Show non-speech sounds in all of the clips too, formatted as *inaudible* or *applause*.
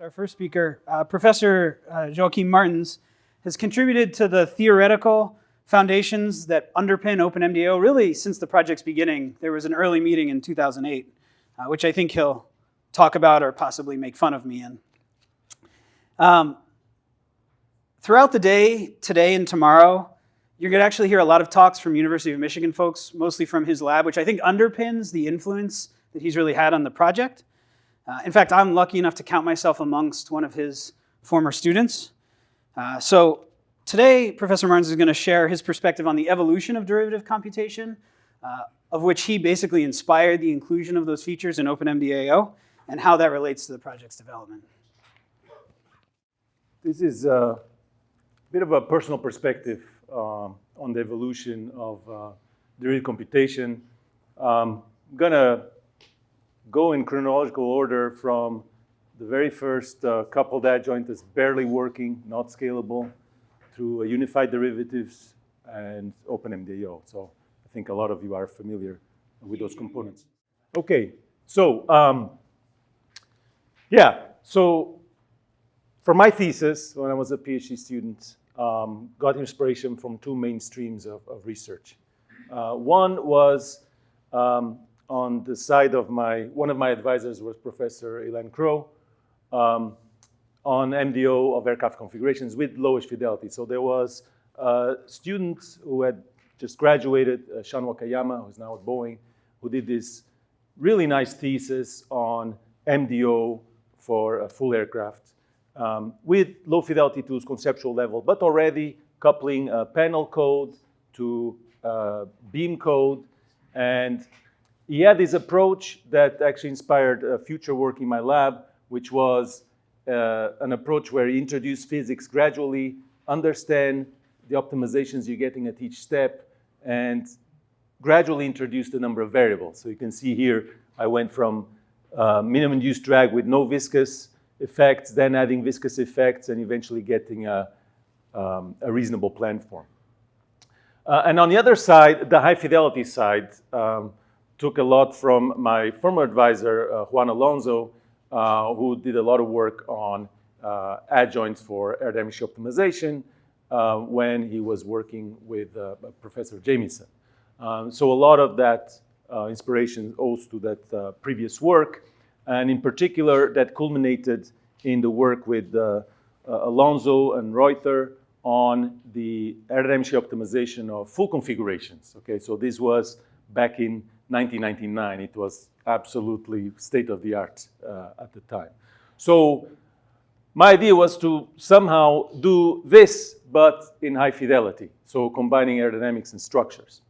Our first speaker, uh, Professor uh, Martins, has contributed to the theoretical foundations that underpin OpenMDAO really since the project's beginning. There was an early meeting in 2008, uh, which I think he'll talk about or possibly make fun of me in. Um, throughout the day, today and tomorrow, you're going to actually hear a lot of talks from University of Michigan folks, mostly from his lab, which I think underpins the influence that he's really had on the project. Uh, in fact, I'm lucky enough to count myself amongst one of his former students. Uh, so today, Professor Martins is going to share his perspective on the evolution of derivative computation, uh, of which he basically inspired the inclusion of those features in OpenMDAO, and how that relates to the project's development. This is a bit of a personal perspective um, on the evolution of uh, derivative computation. Um, I'm going to go in chronological order from the very first uh, coupled adjoint that's barely working, not scalable, through unified derivatives and OpenMDAO. So I think a lot of you are familiar with those components. Okay, so um, yeah, so for my thesis, when I was a PhD student, um, got inspiration from two main streams of, of research. Uh, one was um, on the side of my, one of my advisors was Professor Ilan Kroo um, on MDO of aircraft configurations with lowish fidelity. So there was a student who had just graduated, uh, Sean Wakayama, who's now at Boeing, who did this really nice thesis on MDO for a full aircraft um, with low fidelity tools, conceptual level, but already coupling panel code to uh, beam code. And he had this approach that actually inspired future work in my lab, which was uh, an approach where he introduced physics gradually, understand the optimizations you're getting at each step, and gradually introduce the number of variables. So you can see here, I went from uh, minimum induced drag with no viscous effects, then adding viscous effects, and eventually getting a, um, a reasonable plan form. Uh, and on the other side, the high fidelity side, um, took a lot from my former advisor, uh, Juan Alonso, uh, who did a lot of work on uh, adjoints for aerodynamic optimization uh, when he was working with uh, Professor Jameson. Um, so a lot of that inspiration owes to that previous work and in particular that culminated in the work with uh, uh, Alonso and Reuther on the aerodynamic optimization of full configurations. Okay, so this was back in 1999. It was absolutely state of the art uh, at the time. So my idea was to somehow do this, but in high fidelity. So combining aerodynamics and structures.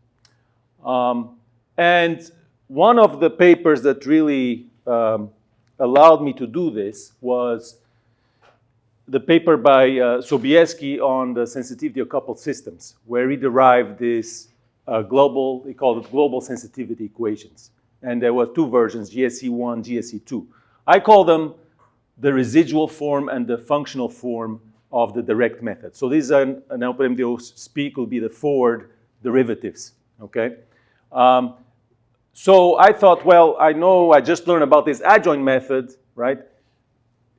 Um, and one of the papers that really um, allowed me to do this was the paper by uh, Sobieski on the sensitivity of coupled systems, where he derived this uh, global, they called it global sensitivity equations. And there were two versions, GSE1, GSE2. I call them the residual form and the functional form of the direct method. So these are, an, OpenMDAO speak will be the forward derivatives, okay? Um, so I thought, well, I know I just learned about this adjoint method, right?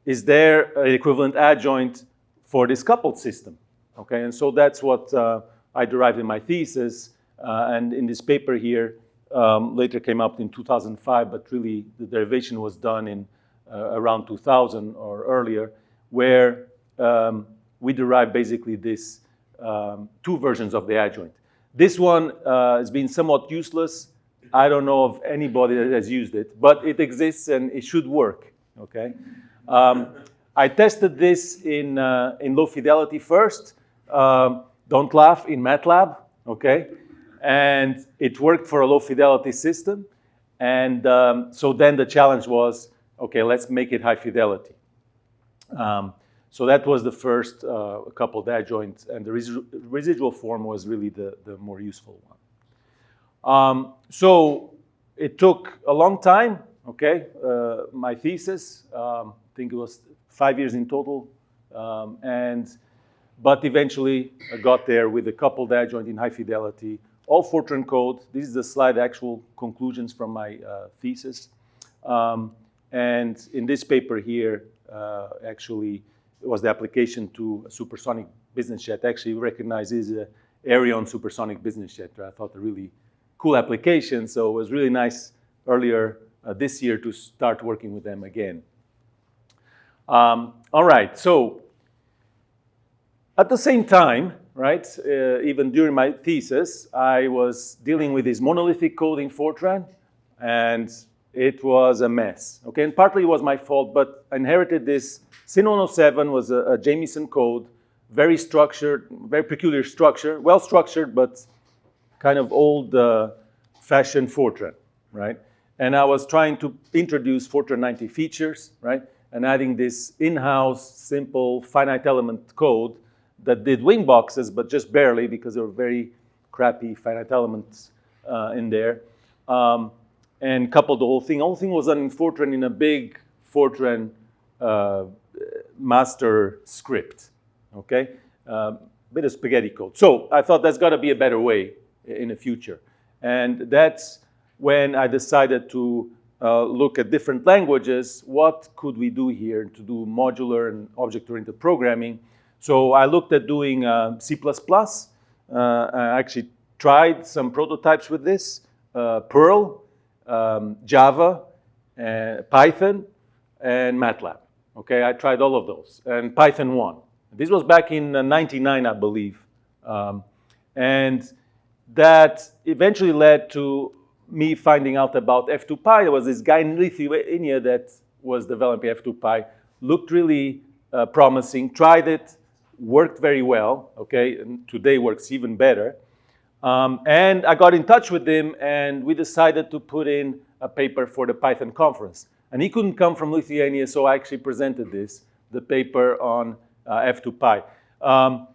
Is there an equivalent adjoint for this coupled system? Okay, and so that's what uh, I derived in my thesis. Uh, and in this paper here, um, later came up in 2005, but really the derivation was done in uh, around 2000 or earlier, where um, we derived basically this um, two versions of the adjoint. This one uh, has been somewhat useless I don't know of anybody that has used it, but it exists and it should work, okay? Um, I tested this in, uh, in low fidelity first. Um, don't laugh, in MATLAB, okay? And it worked for a low fidelity system. And um, so then the challenge was, okay, let's make it high fidelity. Um, so that was the first uh, couple of adjoints, and the residual form was really the, the more useful one. Um, so it took a long time, okay, uh, my thesis, um, I think it was five years in total, um, and but eventually I got there with a coupled adjoint in high fidelity, all Fortran code. This is the slide actual conclusions from my uh, thesis. Um, And in this paper here, uh, actually, it was the application to a supersonic business jet. Actually recognizes a Aerion supersonic business jet. I thought a really cool application. So it was really nice earlier uh, this year to start working with them again. Um, all right, so at the same time, right, uh, even during my thesis, I was dealing with this monolithic code in Fortran, and it was a mess. Okay, and partly it was my fault, but I inherited this. SYN107 was a, a code, very structured, very peculiar structure, well structured, but kind of old uh, fashioned Fortran, right? And I was trying to introduce Fortran 90 features, right? And adding this in-house, simple, finite element code that did wing boxes, but just barely because there were very crappy finite elements uh, in there. Um, and coupled the whole thing. The whole thing was done in Fortran in a big Fortran uh, master script, okay? Uh, bit of spaghetti code. So I thought that's got to be a better way in the future. And that's when I decided to uh, look at different languages. What could we do here to do modular and object-oriented programming? So I looked at doing uh, C++. Uh, I actually tried some prototypes with this, uh, Perl, um, Java, uh, Python, and MATLAB. Okay, I tried all of those, and Python won. This was back in uh, 99, I believe. Um, and that eventually led to me finding out about F2Py. There was this guy in Lithuania that was developing F2Py, looked really uh, promising, tried it, worked very well, okay, and today works even better. Um, and I got in touch with him and we decided to put in a paper for the Python conference. And he couldn't come from Lithuania, so I actually presented this, the paper on uh, F2Py. Um,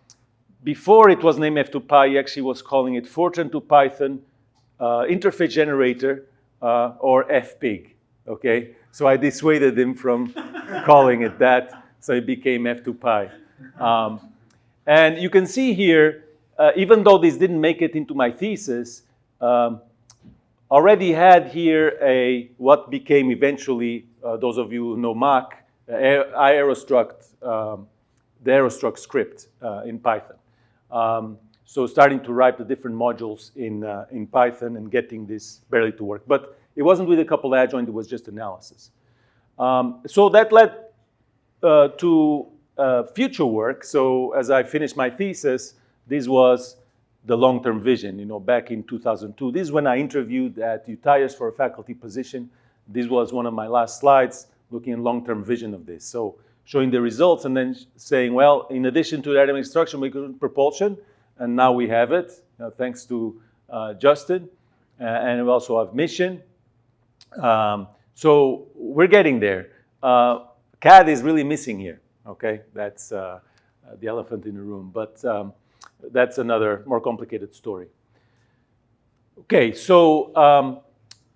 before it was named F2Py, he actually was calling it Fortran to Python uh, Interface Generator uh, or FPIG, okay? So I dissuaded him from *laughs* calling it that, so it became F2Py. Um, and you can see here, uh, even though this didn't make it into my thesis, um, already had here a what became eventually, uh, those of you who know Mach, uh, Aerostruct, um, the Aerostruct script uh, in Python. Um, so starting to write the different modules in, uh, in Python and getting this barely to work. But it wasn't with a couple adjoint, it was just analysis. Um, so that led uh, to uh, future work. So as I finished my thesis, this was the long-term vision, you know, back in 2002. This is when I interviewed at UTIAS for a faculty position. This was one of my last slides looking at long-term vision of this. So showing the results and then saying, well, in addition to dynamic instruction, we could propulsion, and now we have it, uh, thanks to uh, Justin. Uh, and we also have mission. Um, so we're getting there. Uh, CAD is really missing here, okay? That's uh, the elephant in the room. But um, that's another more complicated story. Okay, so um,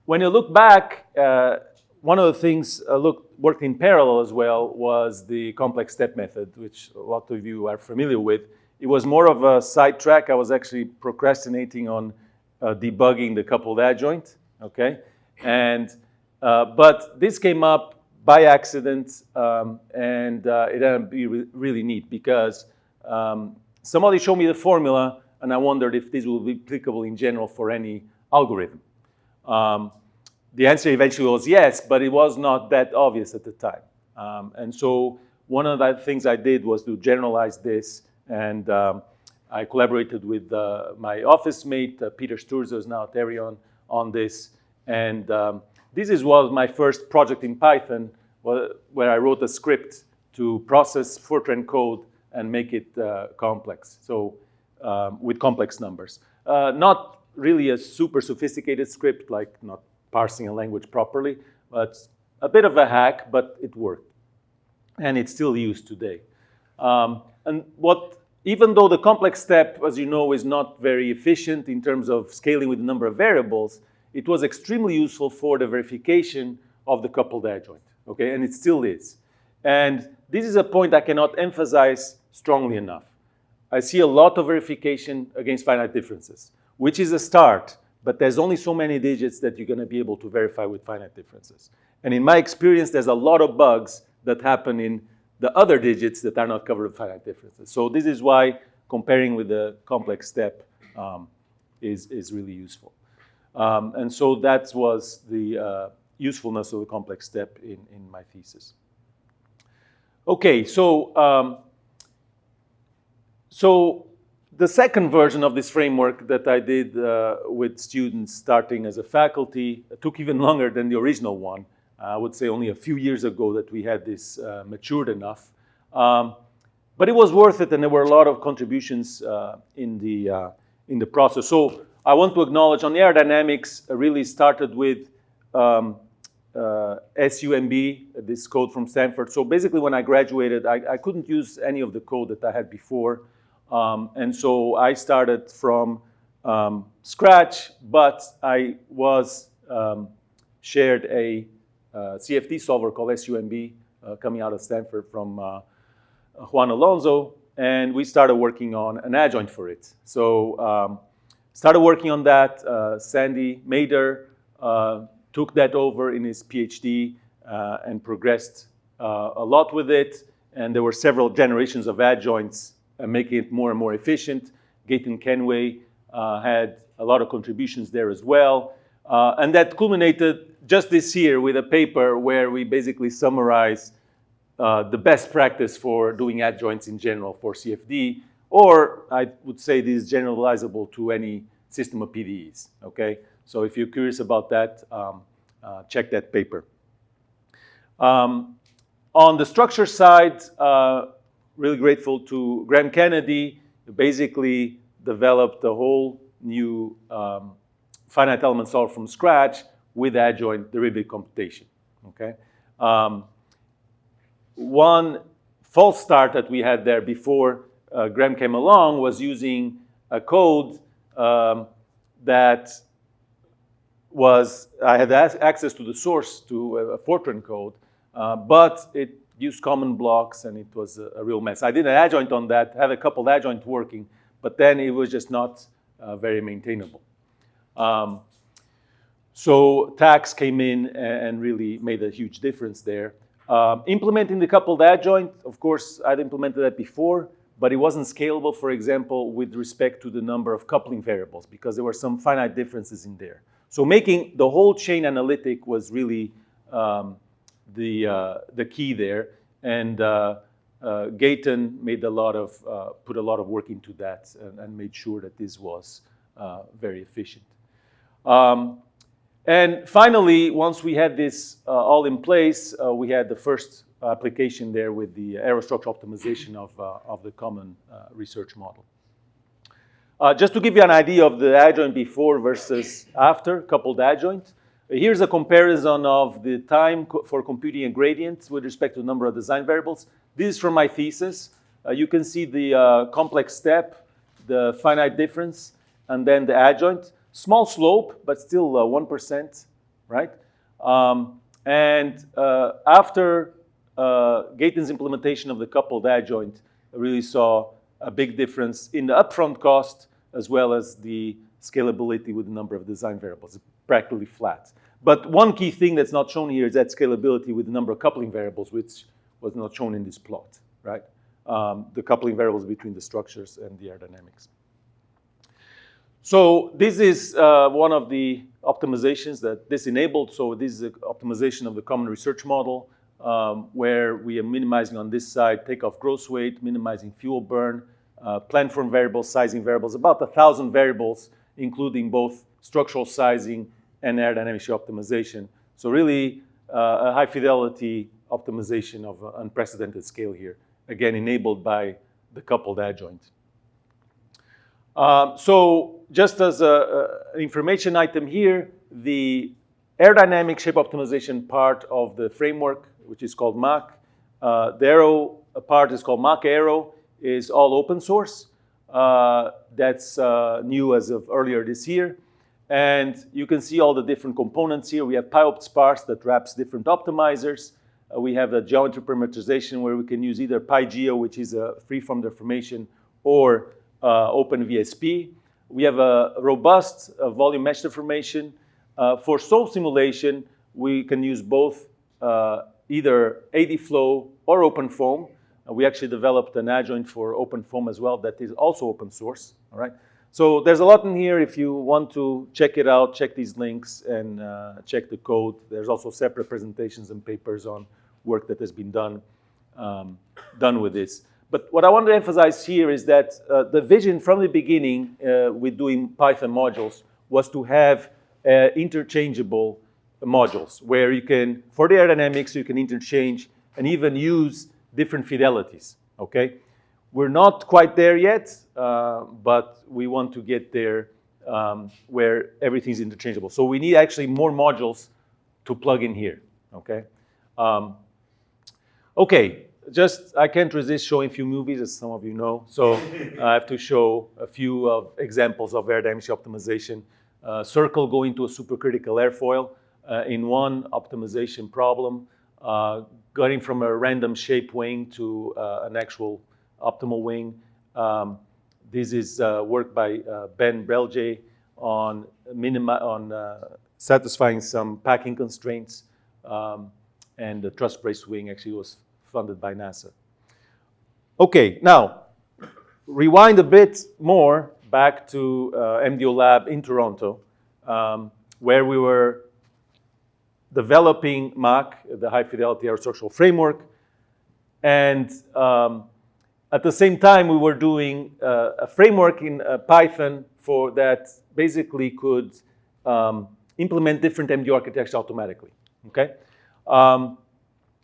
when you look back, uh, one of the things uh, worked in parallel as well was the complex step method, which a lot of you are familiar with. It was more of a side track. I was actually procrastinating on uh, debugging the coupled adjoint, okay? And, uh, but this came up by accident, um, and uh, it ended up being re really neat because um, somebody showed me the formula, and I wondered if this will be applicable in general for any algorithm. Um, the answer eventually was yes, but it was not that obvious at the time. Um, and so one of the things I did was to generalize this, and um, I collaborated with uh, my office mate, uh, Peter Sturdza, who's now at Aerion, on this. And um, this is was my first project in Python, where I wrote a script to process Fortran code and make it uh, complex, so um, with complex numbers. Uh, not really a super sophisticated script, like not parsing a language properly, but a bit of a hack, but it worked. And it's still used today. Um, and what, even though the complex step, as you know, is not very efficient in terms of scaling with the number of variables, it was extremely useful for the verification of the coupled adjoint, okay? And it still is. And this is a point I cannot emphasize strongly enough. I see a lot of verification against finite differences, which is a start, but there's only so many digits that you're going to be able to verify with finite differences. And in my experience, there's a lot of bugs that happen in the other digits that are not covered with finite differences. So this is why comparing with the complex step um, is, is really useful. Um, and so that was the uh, usefulness of the complex step in, in my thesis. Okay, so, um, so the second version of this framework that I did uh, with students starting as a faculty took even *laughs* longer than the original one. I would say only a few years ago that we had this uh, matured enough. Um, but it was worth it and there were a lot of contributions uh, in, the, uh, in the process. So I want to acknowledge on aerodynamics really started with um, uh, SUMB, this code from Stanford. So basically when I graduated, I, I couldn't use any of the code that I had before. Um, and so I started from um, scratch, but I was um, shared a uh, CFD solver called SUMB uh, coming out of Stanford from uh, Juan Alonso, and we started working on an adjoint for it. So um, started working on that. Uh, Sandy Mader uh, took that over in his PhD uh, and progressed a lot with it. And there were several generations of adjoints making it more and more efficient. Gaetan Kenway had a lot of contributions there as well. and that culminated just this year with a paper where we basically summarize uh, the best practice for doing adjoints in general for CFD, or I would say this is generalizable to any system of PDEs, okay? So if you're curious about that, um, uh, check that paper. Um, on the structure side, uh, really grateful to Graham Kennedy, who basically developed a whole new um, finite element solver from scratch with adjoint derivative computation, okay? Um, one false start that we had there before uh, Graham came along was using a code um, that was, I had access to the source to a, Fortran code, uh, but it used common blocks and it was a, a, real mess. I did an adjoint on that, had a couple adjoint working, but then it was just not uh, very maintainable. Um, so TACS came in and really made a huge difference there. Um, implementing the coupled adjoint, of course, I'd implemented that before, but it wasn't scalable, for example, with respect to the number of coupling variables because there were some finite differences in there. So making the whole chain analytic was really um, the, uh, the key there. And uh, uh, Gaetan made a lot of, uh, put a lot of work into that and, and made sure that this was uh, very efficient. Um, and finally, once we had this uh, all in place, we had the first application there with the aerostructure optimization of, uh, of the common uh, research model. Uh, just to give you an idea of the adjoint before versus after, coupled adjoint, here's a comparison of the time co for computing a gradient with respect to the number of design variables. This is from my thesis. Uh, you can see the complex step, the finite difference, and then the adjoint. Small slope, but still 1%, uh, right? Um, and uh, after uh, Gaetan's implementation of the coupled adjoint, really saw a big difference in the upfront cost as well as the scalability with the number of design variables, practically flat. But one key thing that's not shown here is that scalability with the number of coupling variables, which was not shown in this plot, right? Um, the coupling variables between the structures and the aerodynamics. So this is uh, one of the optimizations that this enabled. So this is an optimization of the common research model um, where we are minimizing on this side takeoff gross weight, minimizing fuel burn, uh, planform variables, sizing variables, about a thousand variables, including both structural sizing and aerodynamic optimization. So really uh, a high fidelity optimization of unprecedented scale here, again enabled by the coupled adjoint. Um, so just as an information item here, the aerodynamic shape optimization part of the framework, which is called Mach, uh, the aero part is called Mach Aero, is all open source. Uh, that's uh, new as of earlier this year. And you can see all the different components here. We have PyOptSparse that wraps different optimizers. Uh, we have a geometry parameterization where we can use either PyGeo, which is a free-form deformation, or uh, OpenVSP. We have a robust uh, volume mesh deformation. Uh, for solve simulation, we can use both uh, either ADflow or OpenFOAM. Uh, we actually developed an adjoint for OpenFOAM as well that is also open source, all right? So there's a lot in here. If you want to check it out, check these links and uh, check the code. There's also separate presentations and papers on work that has been done, um, done with this. But what I want to emphasize here is that uh, the vision from the beginning uh, with doing Python modules was to have uh, interchangeable modules where you can, for the aerodynamics, you can interchange and even use different fidelities, okay? We're not quite there yet, uh, but we want to get there um, where everything's interchangeable. So we need actually more modules to plug in here, okay? Um, okay, just, I can't resist showing a few movies, as some of you know. So *laughs* I have to show a few of examples of aerodynamic optimization. Uh, circle going to a supercritical airfoil uh, in one optimization problem, uh, going from a random shape wing to uh, an actual optimal wing. Um, this is uh, work by uh, Ben Brelje on, on satisfying some packing constraints. Um, and the truss brace wing actually was funded by NASA. Okay, now, rewind a bit more back to uh, MDO Lab in Toronto, um, where we were developing Mach, the high fidelity aerostructural framework, and um, at the same time we were doing uh, a framework in uh, Python for that basically could um, implement different MDO architectures automatically, okay? Um,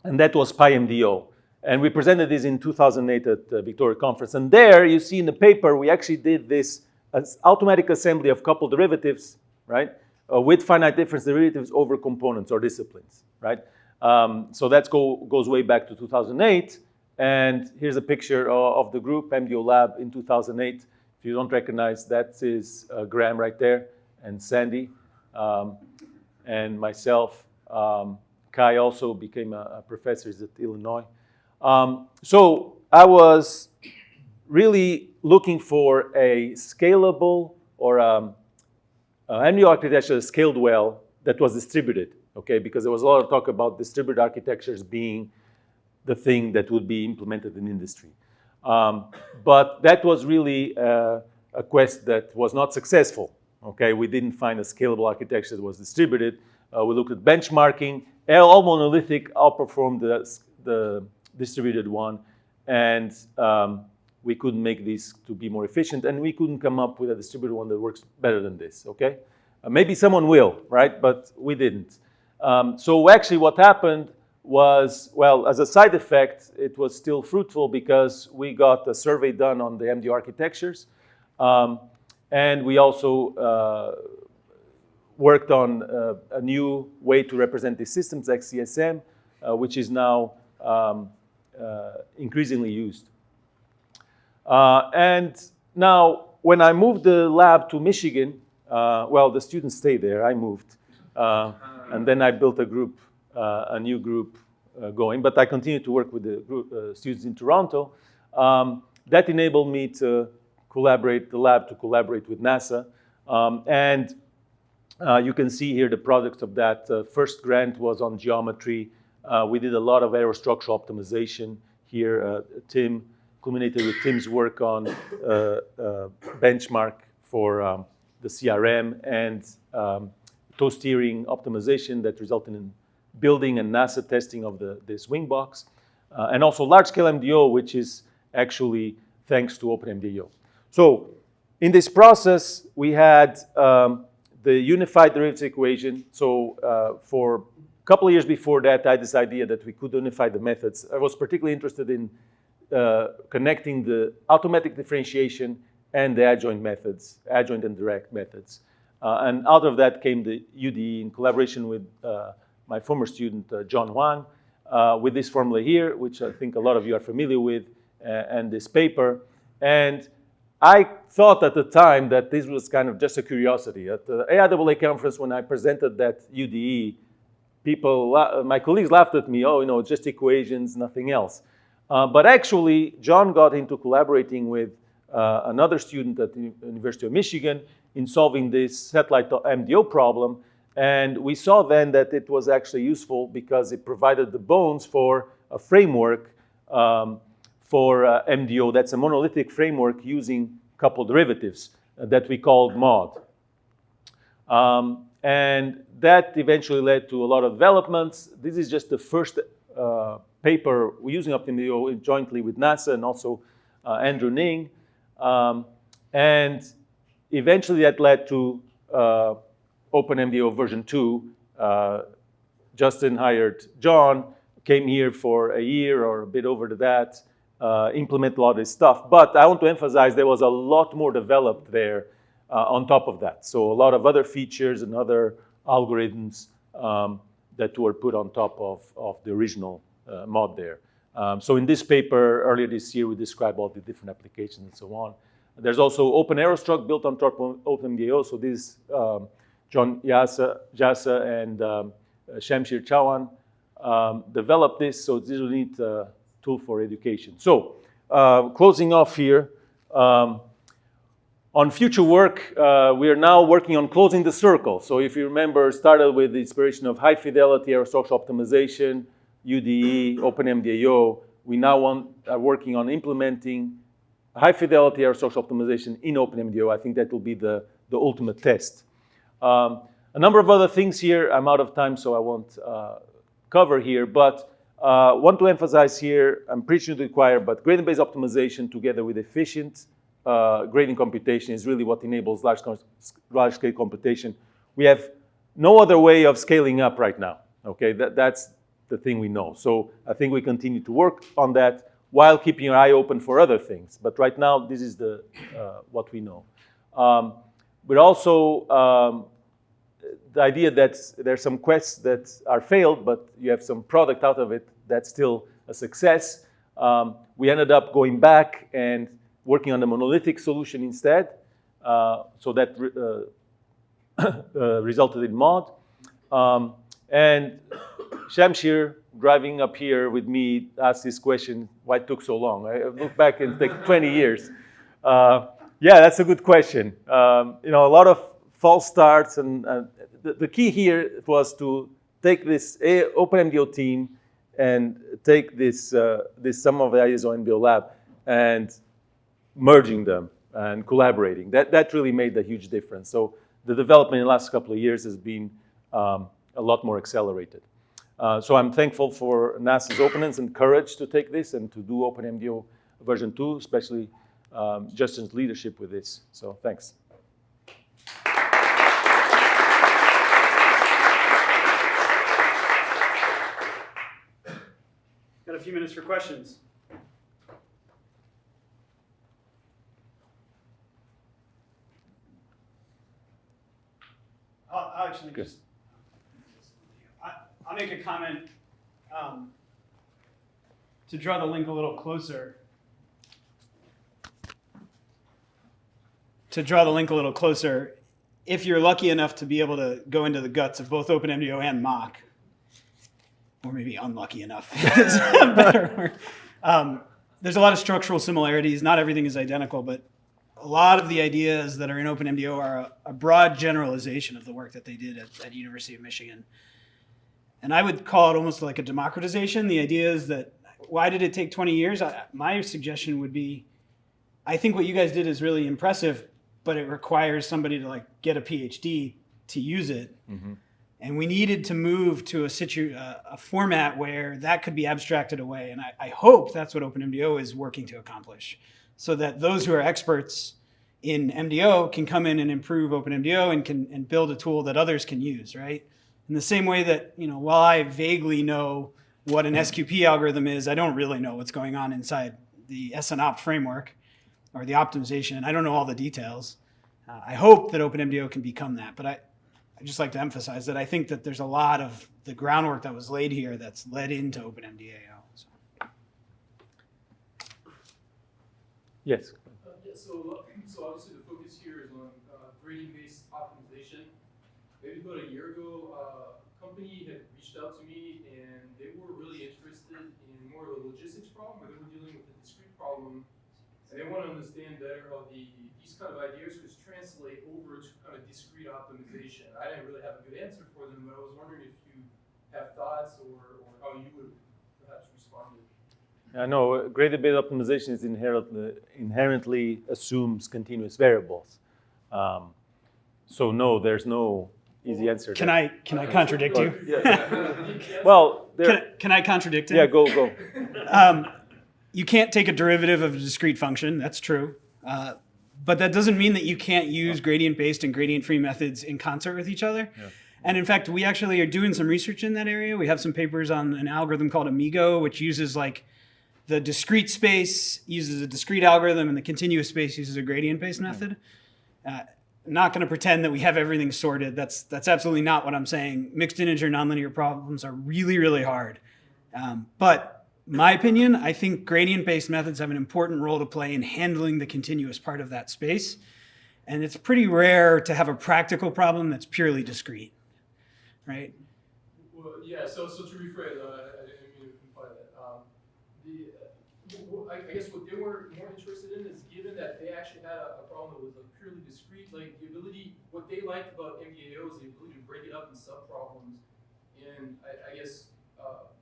and that was PyMDO. And we presented this in 2008 at the Victoria Conference. And there you see in the paper, we actually did this automatic assembly of coupled derivatives, right? Uh, with finite difference derivatives over components or disciplines, right? Um, so that go, goes way back to 2008. And here's a picture of, of the group, MDO Lab in 2008. If you don't recognize, that is uh, Graham right there and Sandy um, and myself. Um, Kai also became a, a professor at Illinois. Um, so I was really looking for a scalable or um, an architecture scaled well that was distributed, okay? Because there was a lot of talk about distributed architectures being the thing that would be implemented in industry. Um, but that was really uh, a quest that was not successful, okay? We didn't find a scalable architecture that was distributed. Uh, we looked at benchmarking. All monolithic outperformed the, the distributed one, and um, we couldn't make this to be more efficient, and we couldn't come up with a distributed one that works better than this, okay? Uh, maybe someone will, right? But we didn't. Um, so actually what happened was, well, as a side effect, it was still fruitful because we got a survey done on the MDO architectures. Um, and we also uh, worked on uh, a new way to represent these systems, XDSM, uh, which is now um, uh, increasingly used. Uh, and now, when I moved the lab to Michigan, uh, well, the students stayed there, I moved. and then I built a group, a new group going, but I continued to work with the group, students in Toronto. Um, that enabled me to collaborate, the lab to collaborate with NASA. Um, and uh, you can see here the product of that. Uh, first grant was on geometry. Uh, we did a lot of aerostructural optimization here. Uh, Tim culminated with Tim's work on uh, uh, benchmark for um, the CRM and um, toe steering optimization that resulted in building and NASA testing of the, this wing box. and also large-scale MDO, which is actually thanks to OpenMDAO. So in this process, we had um, the unified derivatives equation. So uh, for a couple of years before that, I had this idea that we could unify the methods. I was particularly interested in uh, connecting the automatic differentiation and the adjoint methods, adjoint and direct methods. Uh, and out of that came the UDE in collaboration with uh, my former student, uh, John Hwang, uh, with this formula here, which I think a lot of you are familiar with, and this paper. And I thought at the time that this was kind of just a curiosity. At the AIAA conference, when I presented that UDE, people, my colleagues laughed at me, oh, you know, just equations, nothing else. Uh, but actually, John got into collaborating with uh, another student at the University of Michigan in solving this satellite MDO problem. And we saw then that it was actually useful because it provided the bones for a framework um, for uh, MDO. That's a monolithic framework using coupled derivatives uh, that we called MAUD. Um, and that eventually led to a lot of developments. This is just the first uh, paper using OpenMDAO jointly with NASA and also uh, Andrew Ning. Um, and eventually that led to uh, OpenMDAO version 2. Uh, Justin hired John, came here for a year or a bit over to that, uh, implement a lot of this stuff. But I want to emphasize there was a lot more developed there uh, on top of that. So a lot of other features and other algorithms um, that were put on top of, of the original MAUD there. Um, so in this paper earlier this year, we describe all the different applications and so on. There's also OpenAeroStruct built on top of OpenMDAO. So this um, John Jasa, Jasa and um, Shamsheer Chauhan um, developed this. So this is a neat uh, tool for education. So uh, closing off here, um, on future work, uh, we are now working on closing the circle. So if you remember, started with the inspiration of high fidelity aerostructure optimization, UDE, OpenMDAO. We now want, are working on implementing high fidelity aerostructure optimization in OpenMDAO. I think that will be the, the ultimate test. Um, a number of other things here. I'm out of time, so I won't uh, cover here. But uh, want to emphasize here, I'm preaching to the choir, but gradient-based optimization together with efficient uh, gradient computation is really what enables large-scale large scale computation. We have no other way of scaling up right now. Okay, that, that's the thing we know. So I think we continue to work on that while keeping our eye open for other things. But right now, this is the uh, what we know. Um, but also um, the idea that there's some quests that are failed, but you have some product out of it that's still a success. Um, we ended up going back and working on the monolithic solution instead. Uh, so that uh, *coughs* uh, resulted in MAUD. Um, and Shamsheer, driving up here with me, asked this question, why it took so long? I look back and take 20 years. Uh, yeah, that's a good question. Um, you know, a lot of false starts, and the, the, key here was to take this OpenMDAO team and take this, uh, this some of the ideas on MDO Lab and merging them and collaborating. That, that really made a huge difference. So the development in the last couple of years has been um, a lot more accelerated. Uh, so I'm thankful for NASA's openness and courage to take this and to do OpenMDAO version 2, especially um, Justin's leadership with this. So thanks. Got a few minutes for questions. I'll, I'll actually Good. just, I, I'll make a comment um, to draw the link a little closer. To draw the link a little closer, if you're lucky enough to be able to go into the guts of both OpenMDAO and Mach, or maybe unlucky enough, is a better word. Um, there's a lot of structural similarities. Not everything is identical, but a lot of the ideas that are in OpenMDAO are a, a broad generalization of the work that they did at, at University of Michigan. And I would call it almost like a democratization. The idea is that why did it take 20 years? I, my suggestion would be, I think what you guys did is really impressive, but it requires somebody to like get a PhD to use it. Mm-hmm. And we needed to move to a situ uh, a format where that could be abstracted away. And I, I hope that's what OpenMDAO is working to accomplish so that those who are experts in MDO can come in and improve OpenMDAO and can and build a tool that others can use, right? In the same way that, you know, while I vaguely know what an SQP algorithm is, I don't really know what's going on inside the SNOpt framework or the optimization. I don't know all the details. Uh, I hope that OpenMDAO can become that, but I, I just like to emphasize that I think that there's a lot of the groundwork that was laid here that's led into OpenMDAO. So. Yes. Uh, yeah, so, so obviously the focus here is on uh, gradient-based optimization. Maybe about a year ago, uh, a company had reached out to me and they were really interested in more of a logistics problem, where they were dealing with a discrete problem And they want to understand better how the, these kind of ideas could translate over to kind of discrete optimization. I didn't really have a good answer for them, but I was wondering if you have thoughts or, or how you would perhaps respond to it. I know gradient-based optimization is inherently, inherently assumes continuous variables. Um, so no, there's no easy answer. Can there. I can I contradict you? *laughs* Well, Can, there, I- can I contradict him? yeah, go go. *laughs* Um, you can't take a derivative of a discrete function. That's true. Uh, but that doesn't mean that you can't use gradient-based and gradient-free methods in concert with each other. And in fact, we actually are doing some research in that area. We have some papers on an algorithm called AMIEGO, which uses like the discrete space uses a discrete algorithm, and the continuous space uses a gradient-based method. Uh, not going to pretend that we have everything sorted. That's that's absolutely not what I'm saying. Mixed integer nonlinear problems are really really hard. Um, but my opinion, I think gradient-based methods have an important role to play in handling the continuous part of that space. And it's pretty rare to have a practical problem that's purely discrete, right? Well, yeah, so, so to rephrase, uh, I didn't mean to imply that. Um, the, uh, I guess what they were more interested in is given that they actually had a, a problem that was like like the ability, what they liked about MDAO is the ability to break it up in sub-problems. And I, I guess, uh,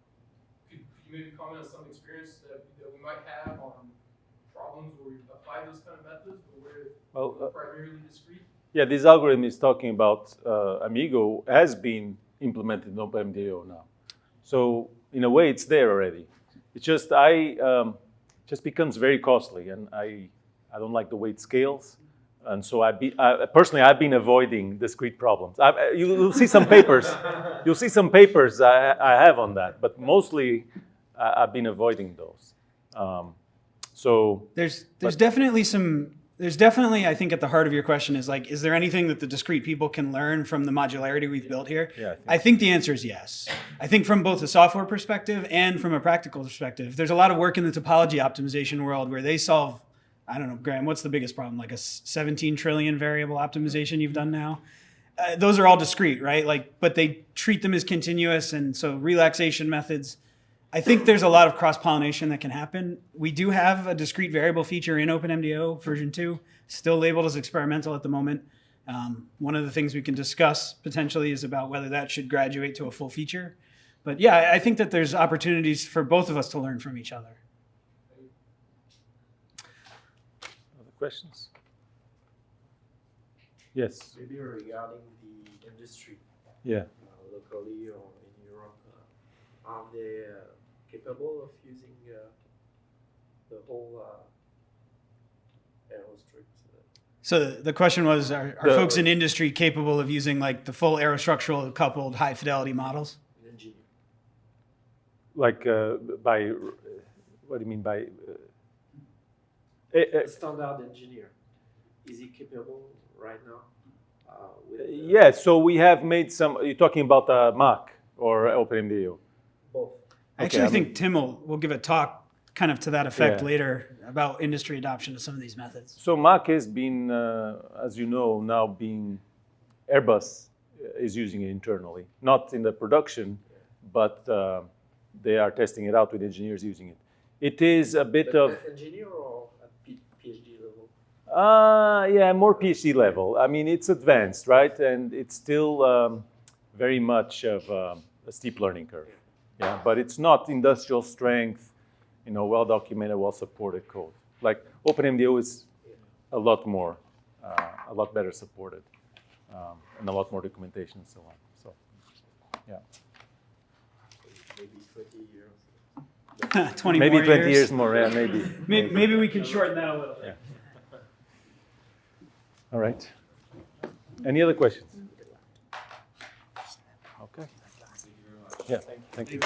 could, could you maybe comment on some experience that, that we might have on problems where we apply those kind of methods, but where Well, uh, primarily discrete? yeah, this algorithm is talking about uh, AMIEGO has been implemented in OpenMDAO now. So in a way, it's there already. It's just I um, just becomes very costly, and I I don't like the way it scales. And so I, be, I personally I've been avoiding discrete problems. I, uh, you, you'll see some papers. *laughs* You'll see some papers I, I have on that, but mostly I, I've been avoiding those. Um, so There's there's definitely some there's definitely I think at the heart of your question is like is there anything that the discrete people can learn from the modularity we've built here? Yeah, I think I think the answer is yes. I think from both a software perspective and from a practical perspective, there's a lot of work in the topology optimization world where they solve I don't know, Graham, what's the biggest problem? Like a 17 trillion variable optimization you've done now? Uh, those are all discrete, right? Like, but they treat them as continuous, and so relaxation methods. I think there's a lot of cross pollination that can happen. We do have a discrete variable feature in OpenMDAO version two, still labeled as experimental at the moment. Um, one of the things we can discuss potentially is about whether that should graduate to a full feature. But yeah, I think that there's opportunities for both of us to learn from each other. Questions? Yes. Maybe regarding the industry, Yeah. uh, locally or in Europe, uh, are they uh, capable of using uh, the whole uh, aerostrips? Uh, So the- the question was, are, are The- folks in industry capable of using like the full aerostructural coupled high fidelity models? Like uh, by, what do you mean by? Eh, eh, A standard engineer, is he capable right now? Uh, with uh, yeah, so we have made some, you're talking about uh, Mach or OpenMDAO? both? I Actually, I I think Tim will, will give a talk kind of to that effect Yeah. later about industry adoption of some of these methods. So Mach has been, uh, as you know, now being, Airbus is using it internally, not in the production, but uh, they are testing it out with engineers using it. It is a bit But of, Engineer or at P- PhD level? Uh, yeah, more PhD level. I mean, it's advanced, right? And it's still um, very much of um, a steep learning curve. Yeah, but it's not industrial strength, you know, well documented, well supported code. Like OpenMDAO is a lot more, uh, a lot better supported, um, and a lot more documentation and so on. So, yeah, Maybe 20 years. 20 maybe more 20 years. years more. Yeah, maybe. *laughs* Maybe, maybe we can shorten that a little bit. All right. Any other questions? Okay. Yeah, thank you.